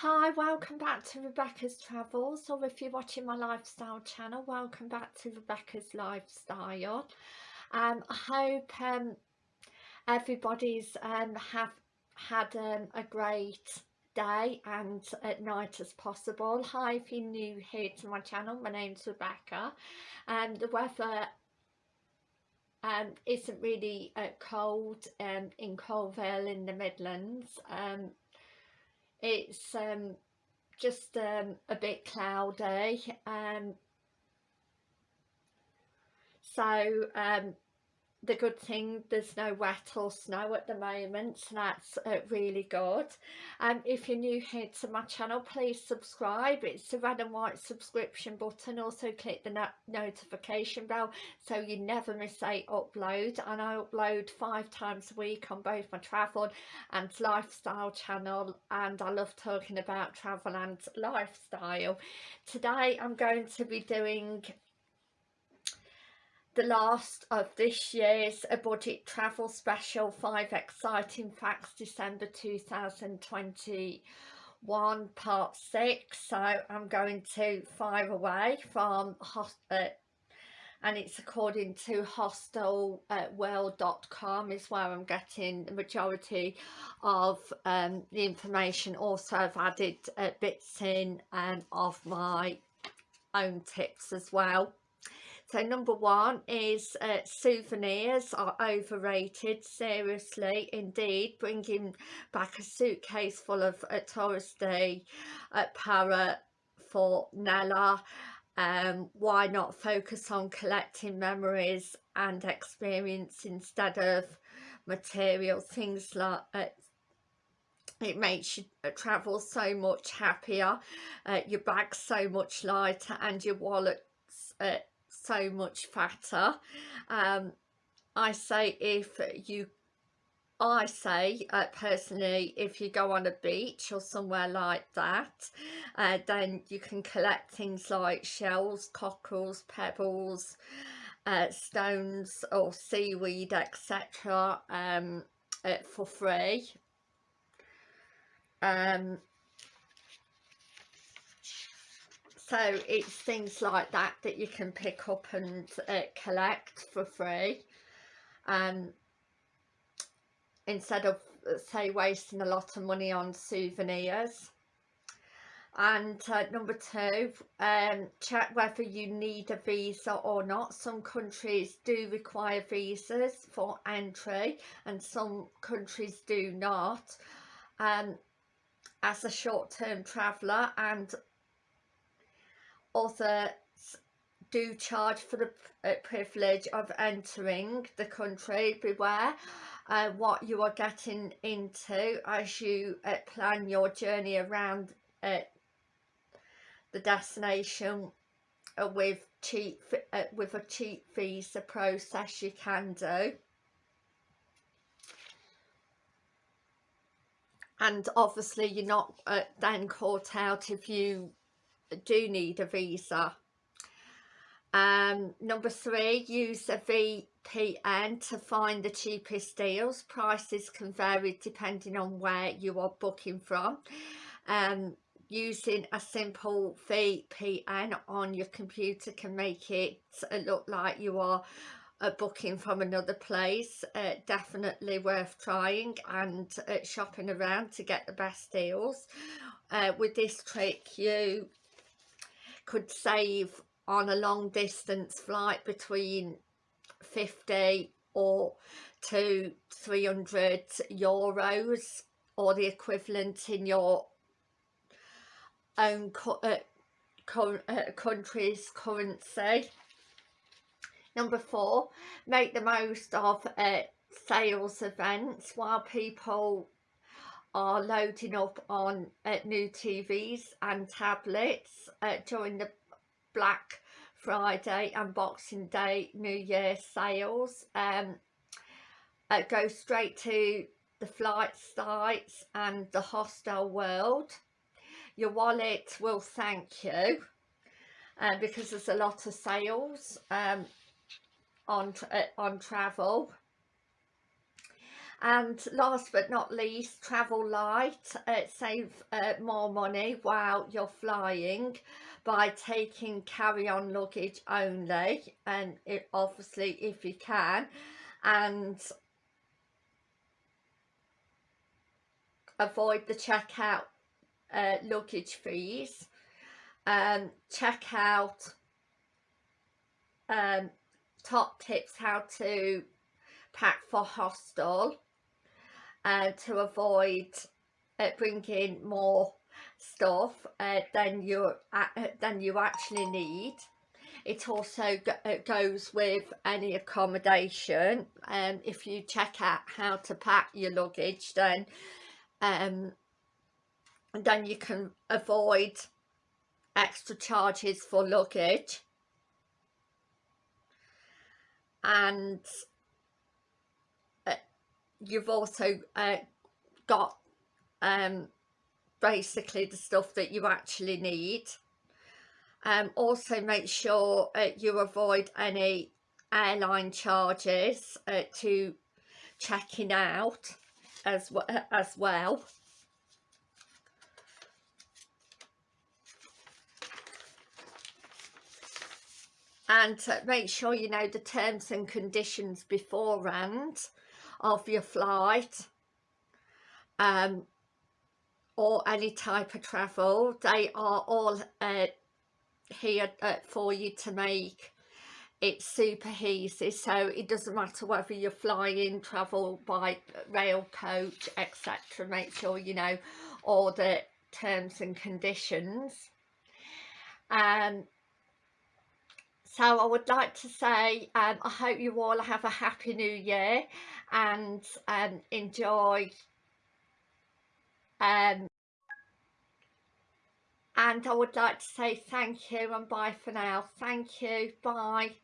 Hi, welcome back to Rebecca's Travels or if you're watching my lifestyle channel, welcome back to Rebecca's Lifestyle. Um, I hope um, everybody's um, have had um, a great day and at night as possible. Hi, if you're new here to my channel, my name's Rebecca and the weather um, isn't really uh, cold um, in Coalville in the Midlands. Um, it's um, just um, a bit cloudy um, so um, the good thing there's no wet or snow at the moment so that's uh, really good. Um if you're new here to my channel please subscribe. It's the red and white subscription button. Also click the no notification bell so you never miss a upload. And i upload five times a week on both my travel and lifestyle channel and i love talking about travel and lifestyle. Today i'm going to be doing the last of this year's a budget travel special five exciting facts december 2021 part six. So i'm going to fire away from uh, and it's according to hostelworld.com is where I'm getting the majority of um, the information. Also I've added uh, bits in um, of my own tips as well so number one is uh, souvenirs are overrated, seriously, indeed. Bringing back a suitcase full of uh, touristy uh, para for Nella. Um, why not focus on collecting memories and experience instead of material things like uh, it makes you uh, travel so much happier uh, your bag's so much lighter and your wallet's uh, so much fatter. Um, I say if you I say uh, personally if you go on a beach or somewhere like that uh, then you can collect things like shells, cockles, pebbles, uh, stones or seaweed etc um, uh, for free. Um, so it's things like that that you can pick up and uh, collect for free. Um, instead of uh, say wasting a lot of money on souvenirs. And uh, number two um, check whether you need a visa or not. Some countries do require visas for entry and some countries do not. Um, as a short-term traveller and others do charge for the uh, privilege of entering the country. Beware uh, what you are getting into as you uh, plan your journey around uh, the destination uh, with cheap uh, with a cheap visa process you can do. And obviously you're not then caught out if you do need a visa. Um, number three, use a VPN to find the cheapest deals. Prices can vary depending on where you are booking from. Um, using a simple VPN on your computer can make it look like you are uh, booking from another place uh, definitely worth trying and uh, shopping around to get the best deals uh, with this trick you could save on a long distance flight between 50 or to 300 euros or the equivalent in your own uh, uh, country's currency. Number four, make the most of uh, sales events while people are loading up on uh, new TVs and tablets uh, during the Black Friday and Boxing Day New Year sales. Um, uh, go straight to the flight sites and the hostel world. Your wallet will thank you uh, because there's a lot of sales um, on, uh, on travel and last but not least travel light uh, save uh, more money while you're flying by taking carry-on luggage only and it, obviously if you can. And avoid the checkout uh, luggage fees. Um, check out um, top tips how to pack for hostel uh, to avoid uh, bringing more stuff uh, than you uh, than you actually need. It also go it goes with any accommodation. And um, if you check out how to pack your luggage then um then you can avoid extra charges for luggage. And uh, you've also uh, got um, basically the stuff that you actually need. Um, also make sure uh, you avoid any airline charges uh, to checking out as, as well. And make sure you know the terms and conditions beforehand of your flight um, or any type of travel. They are all uh, here uh, for you to make. It super easy so it doesn't matter whether you're flying travel by rail coach etc make sure you know all the terms and conditions. Um so I would like to say um, I hope you all have a happy new year and um, enjoy um, and I would like to say thank you and bye for now. Thank you. Bye